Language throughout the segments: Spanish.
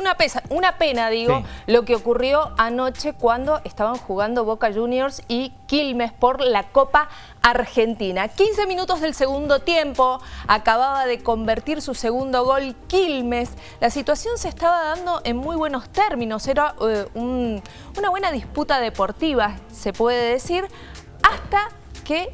una, pesa, una pena, digo, lo que ocurrió anoche cuando estaban jugando Boca Juniors y Quilmes por la Copa Argentina. 15 minutos del segundo tiempo, acababa de convertir su segundo gol Quilmes. La situación se estaba dando en muy buenos términos, era eh, una buena disputa deportiva, se puede decir, hasta que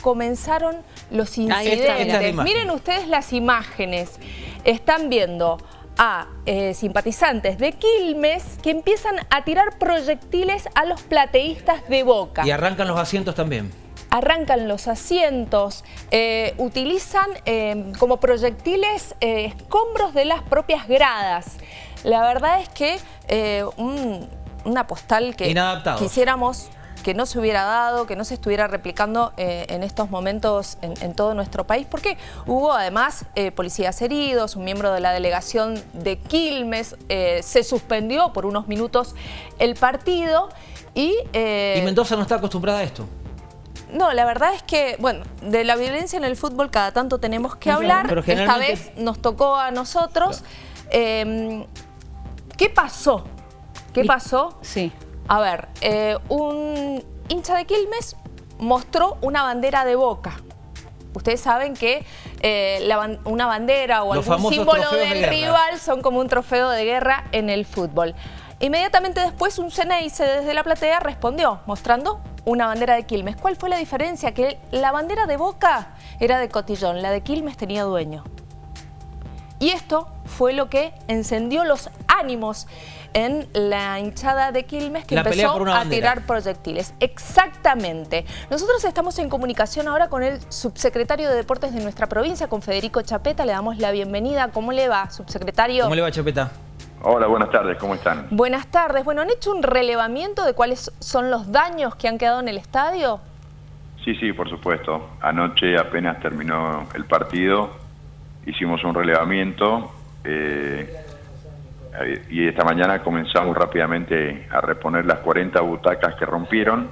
comenzaron los incidentes. Miren ustedes las imágenes. Están viendo a eh, simpatizantes de Quilmes que empiezan a tirar proyectiles a los plateístas de Boca. Y arrancan los asientos también. Arrancan los asientos, eh, utilizan eh, como proyectiles escombros de las propias gradas. La verdad es que una postal que quisiéramos que no se hubiera dado, que no se estuviera replicando eh, en estos momentos en, todo nuestro país, porque hubo además eh, policías heridos, un miembro de la delegación de Quilmes, eh, se suspendió por unos minutos el partido y... ¿Y Mendoza no está acostumbrada a esto? No, la verdad es que, bueno, de la violencia en el fútbol cada tanto tenemos que hablar. Pero Esta vez nos tocó a nosotros. Em, ¿Qué pasó? ¿Qué pasó? Sí. A ver, eh, un hincha de Quilmes mostró una bandera de Boca. Ustedes saben que eh, una bandera o algún símbolo del rival son como un trofeo de guerra en el fútbol. Inmediatamente después un Ceneice desde la platea respondió mostrando una bandera de Quilmes. ¿Cuál fue la diferencia? Que la bandera de Boca era de Cotillón, la de Quilmes tenía dueño. Y esto fue lo que encendió los ánimos en la hinchada de Quilmes que empezó a tirar proyectiles. Exactamente. Nosotros estamos en comunicación ahora con el subsecretario de Deportes de nuestra provincia, con Federico Chapeta. Le damos la bienvenida. ¿Cómo le va, subsecretario? ¿Cómo le va, Chapeta? Hola, buenas tardes, ¿cómo están? Buenas tardes. Bueno, ¿han hecho un relevamiento de cuáles son los daños que han quedado en el estadio? Sí, sí, por supuesto. Anoche apenas terminó el partido hicimos un relevamiento eh, y esta mañana comenzamos rápidamente a reponer las 40 butacas que rompieron.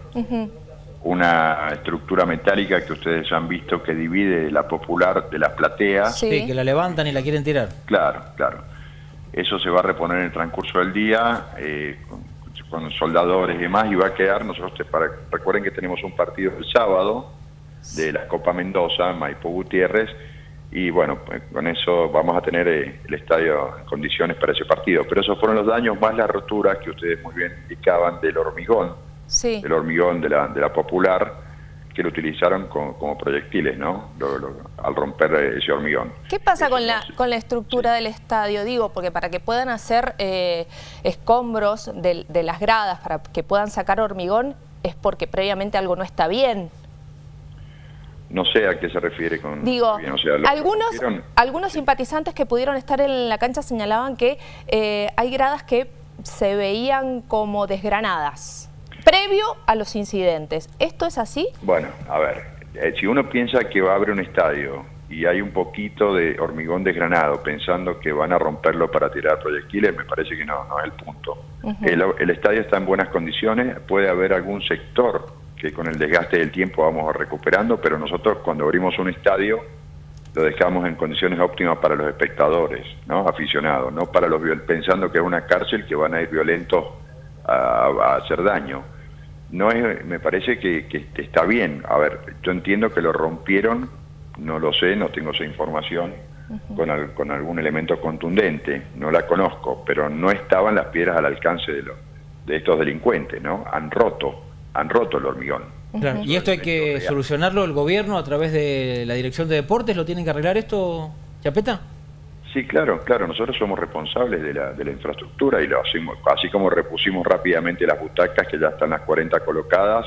Una estructura metálica que ustedes han visto que divide la popular de las plateas. Sí. que la levantan y la quieren tirar. Claro, claro. Eso se va a reponer en el transcurso del día eh, con, soldadores y demás y va a quedar, nosotros para, recuerden que tenemos un partido el sábado de la Copa Mendoza, Maipo Gutiérrez, y bueno, pues, con eso vamos a tener eh, el estadio en condiciones para ese partido. Pero esos fueron los daños más las roturas que ustedes muy bien indicaban del hormigón, sí. del hormigón de la, de la popular, que lo utilizaron como, proyectiles, ¿no? al romper ese hormigón. ¿Qué pasa con la, con la estructura del estadio? Digo, porque para que puedan hacer eh, escombros de, de las gradas, para que puedan sacar hormigón, es porque previamente algo no está bien. No sé a qué se refiere con... Digo, algunos, algunos simpatizantes que pudieron estar en la cancha señalaban que eh, hay gradas que se veían como desgranadas, previo a los incidentes. ¿Esto es así? Bueno, a ver, eh, si uno piensa que va a haber un estadio y hay un poquito de hormigón desgranado pensando que van a romperlo para tirar proyectiles, me parece que no, no es el punto. el, el estadio está en buenas condiciones, puede haber algún sector que con el desgaste del tiempo vamos recuperando, pero nosotros cuando abrimos un estadio lo dejamos en condiciones óptimas para los espectadores, ¿no? aficionados, no para los pensando que es una cárcel que van a ir violentos a, hacer daño. No es, me parece que, está bien. A ver, yo entiendo que lo rompieron, no lo sé, no tengo esa información, con, con algún elemento contundente, no la conozco, pero no estaban las piedras al alcance de, de estos delincuentes, ¿no? Han roto han roto el hormigón. ¿Y esto hay que solucionarlo el gobierno a través de la Dirección de Deportes? ¿Lo tienen que arreglar esto, Chapeta? Sí, claro, claro. Nosotros somos responsables de la, de la infraestructura y lo hacemos, así como repusimos rápidamente las butacas, que ya están las 40 colocadas,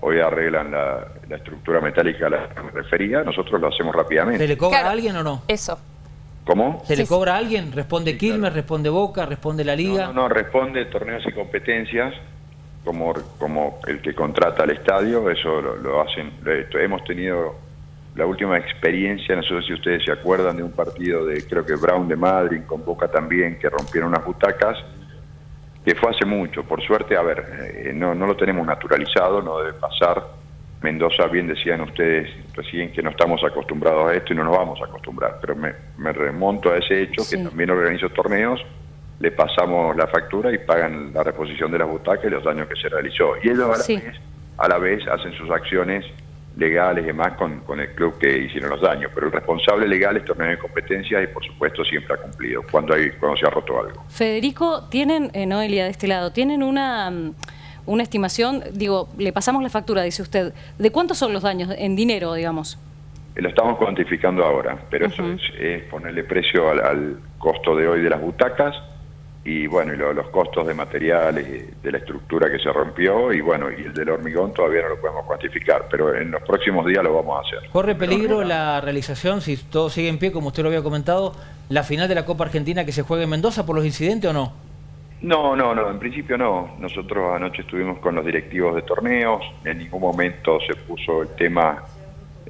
hoy arreglan la, estructura metálica a la que me refería, nosotros lo hacemos rápidamente. ¿Se le cobra a alguien o no? Eso. ¿Cómo? ¿Se le cobra a alguien? ¿Responde Quilmes, responde Boca, responde la Liga? no, no, responde torneos y competencias como, como el que contrata el estadio, eso lo, hacen, hemos tenido la última experiencia, no sé si ustedes se acuerdan de un partido de, creo que Brown de Madrid, con Boca también, que rompieron unas butacas, que fue hace mucho, por suerte, a ver, eh, no, no lo tenemos naturalizado, no debe pasar. Mendoza, bien decían ustedes recién que no estamos acostumbrados a esto y no nos vamos a acostumbrar, pero me, me remonto a ese hecho, que también organizo torneos, le pasamos la factura y pagan la reposición de las butacas y los daños que se realizó. Y ellos a la, vez, a la vez hacen sus acciones legales y demás con, con el club que hicieron los daños. Pero el responsable legal es torneo de competencias y por supuesto siempre ha cumplido cuando, hay, cuando se ha roto algo. Federico, tienen, eh, Noelia de este lado, tienen una, mm, una estimación, digo, le pasamos la factura, dice usted, ¿de cuántos son los daños en dinero, digamos? Lo estamos cuantificando ahora, pero eso es, ponerle precio al costo de hoy de las butacas y bueno, y los costos de materiales, de la estructura que se rompió y bueno, y el del hormigón todavía no lo podemos cuantificar, pero en los próximos días lo vamos a hacer. ¿Corre peligro la realización, si todo sigue en pie, como usted lo había comentado, la final de la Copa Argentina que se juegue en Mendoza por los incidentes o no? No, no, no, en principio no. Nosotros anoche estuvimos con los directivos de torneos, en ningún momento se puso el tema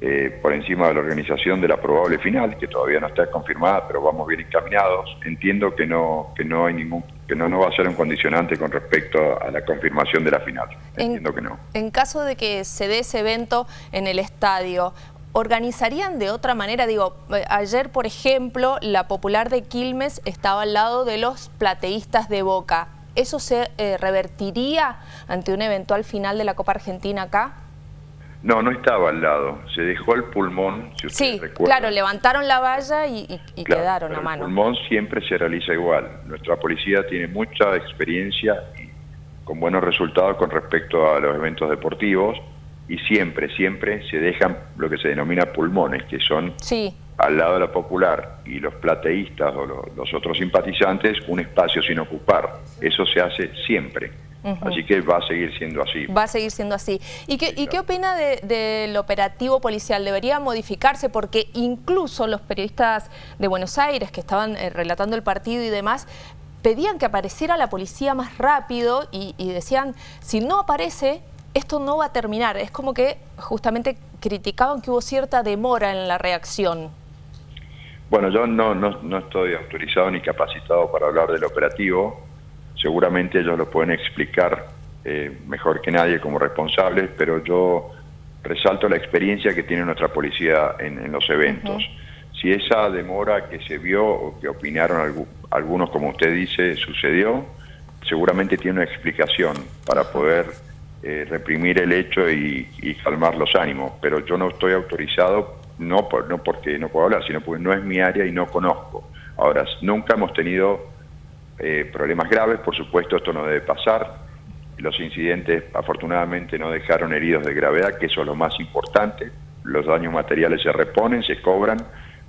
eh, por encima de la organización de la probable final, que todavía no está confirmada, pero vamos bien encaminados. Entiendo que no, que no hay ningún, que no, no va a ser un condicionante con respecto a la confirmación de la final. Entiendo que no. En caso de que se dé ese evento en el estadio, ¿organizarían de otra manera? Digo, eh, ayer, por ejemplo, la Popular de Quilmes estaba al lado de los plateístas de Boca. ¿Eso se eh, revertiría ante una eventual final de la Copa Argentina acá? No, no estaba al lado. Se dejó el pulmón, si Sí, claro, levantaron la valla y, quedaron a mano. El pulmón siempre se realiza igual. Nuestra policía tiene mucha experiencia y con buenos resultados con respecto a los eventos deportivos y siempre, siempre se dejan lo que se denomina pulmones, que son al lado de la popular y los plateístas o los otros simpatizantes un espacio sin ocupar. Eso se hace siempre. Así que va a seguir siendo así. Va a seguir siendo así. ¿Y qué, ¿y qué opina del operativo policial? ¿Debería modificarse? Porque incluso los periodistas de Buenos Aires que estaban eh, relatando el partido y demás, pedían que apareciera la policía más rápido y, decían, si no aparece, esto no va a terminar. Es como que justamente criticaban que hubo cierta demora en la reacción. Bueno, yo no, no, no estoy autorizado ni capacitado para hablar del operativo seguramente ellos lo pueden explicar eh, mejor que nadie como responsables, pero yo resalto la experiencia que tiene nuestra policía en, los eventos. Si esa demora que se vio o que opinaron algunos, como usted dice, sucedió, seguramente tiene una explicación para poder eh, reprimir el hecho y, calmar los ánimos, pero yo no estoy autorizado, no, por, no porque no puedo hablar, sino porque no es mi área y no conozco. Ahora, nunca hemos tenido eh, problemas graves, por supuesto esto no debe pasar. Los incidentes afortunadamente no dejaron heridos de gravedad, que eso es lo más importante. Los daños materiales se reponen, se cobran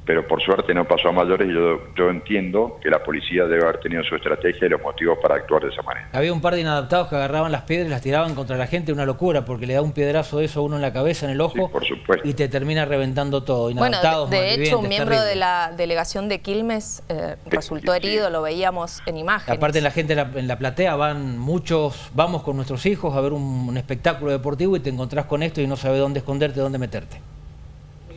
pero por suerte no pasó a mayores y yo, yo entiendo que la policía debe haber tenido su estrategia y los motivos para actuar de esa manera. Había un par de inadaptados que agarraban las piedras y las tiraban contra la gente, una locura, porque le da un piedrazo de eso a uno en la cabeza, en el ojo, por supuesto. y te termina reventando todo. Inadaptados, bueno, de, hecho, un miembro de la delegación de Quilmes eh, resultó herido, lo veíamos en imágenes. Aparte, la gente en la, platea van muchos, vamos con nuestros hijos a ver un espectáculo deportivo y te encontrás con esto y no sabes dónde esconderte, dónde meterte.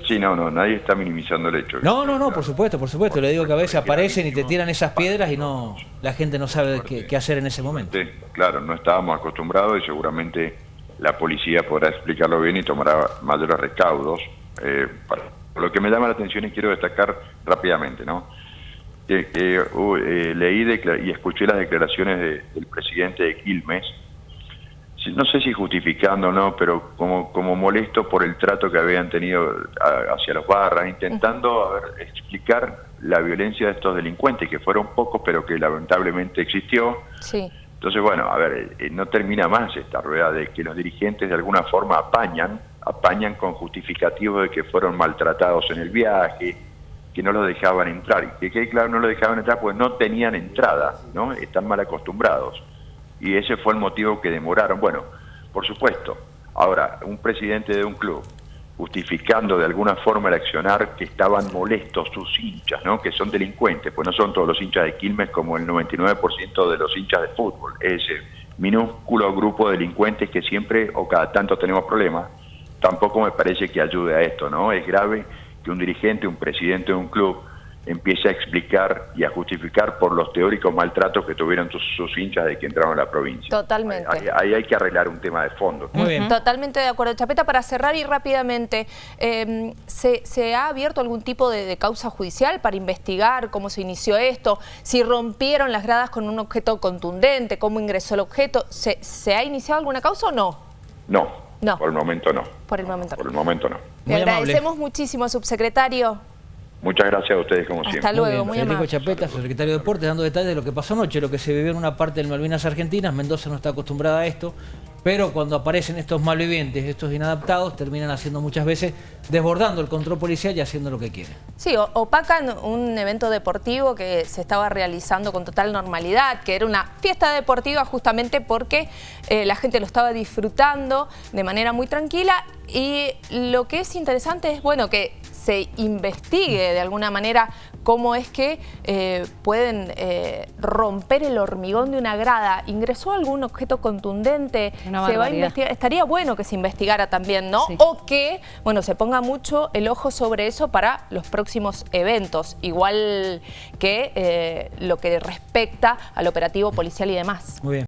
Sí, no, no, nadie está minimizando el hecho. No, no, no, por supuesto, por supuesto. Le digo que a veces aparecen y te tiran esas piedras y no la gente no sabe qué, hacer en ese momento. Claro, no estábamos acostumbrados y seguramente la policía podrá explicarlo bien y tomará mayores recaudos. Eh, lo que me llama la atención y quiero destacar rápidamente, ¿no? Que, eh, leí y escuché las declaraciones del presidente de Quilmes, no sé si justificando o no, pero como, como molesto por el trato que habían tenido hacia los barras, intentando explicar la violencia de estos delincuentes, que fueron pocos, pero que lamentablemente existió. Sí. Entonces, bueno, a ver, eh, no termina más esta rueda de que los dirigentes de alguna forma apañan, apañan con justificativos de que fueron maltratados en el viaje, que no los dejaban entrar. Y que, claro, no lo dejaban entrar pues no tenían entrada, ¿no? Están mal acostumbrados y ese fue el motivo que demoraron. Bueno, por supuesto, ahora, un presidente de un club justificando de alguna forma el accionar que estaban molestos sus hinchas, ¿no? que son delincuentes, pues no son todos los hinchas de Quilmes como el 99% de los hinchas de fútbol, ese minúsculo grupo de delincuentes que siempre o cada tanto tenemos problemas, tampoco me parece que ayude a esto, ¿no? Es grave que un dirigente, un presidente de un club empiece a explicar y a justificar por los teóricos maltratos que tuvieron sus, hinchas de que entraron a la provincia. Totalmente. Ahí, hay que arreglar un tema de fondo. Muy bien. Totalmente de acuerdo. Chapeta, para cerrar y rápidamente, em, ¿se, ha abierto algún tipo de, causa judicial para investigar cómo se inició esto? Si rompieron las gradas con un objeto contundente, cómo ingresó el objeto, ¿se, se ha iniciado alguna causa o no? No, no. por el momento no. Por el momento no. Por el momento no. Le agradecemos muchísimo, subsecretario. Muchas gracias a ustedes como siempre. Hasta luego, muy, Federico Chapeta, secretario de Deportes, dando detalles de lo que pasó anoche, lo que se vivió en una parte del Malvinas Argentinas. Mendoza no está acostumbrada a esto, pero cuando aparecen estos malvivientes, estos inadaptados, terminan haciendo muchas veces, desbordando el control policial y haciendo lo que quieren. Sí, opacan un evento deportivo que se estaba realizando con total normalidad, que era una fiesta deportiva justamente porque eh, la gente lo estaba disfrutando de manera muy tranquila y lo que es interesante es, bueno, que se investigue de alguna manera cómo es que eh, pueden eh, romper el hormigón de una grada. ¿Ingresó algún objeto contundente? se va a investigar. Estaría bueno que se investigara también, ¿no? O que, bueno, se ponga mucho el ojo sobre eso para los próximos eventos, igual que eh, lo que respecta al operativo policial y demás. Muy bien.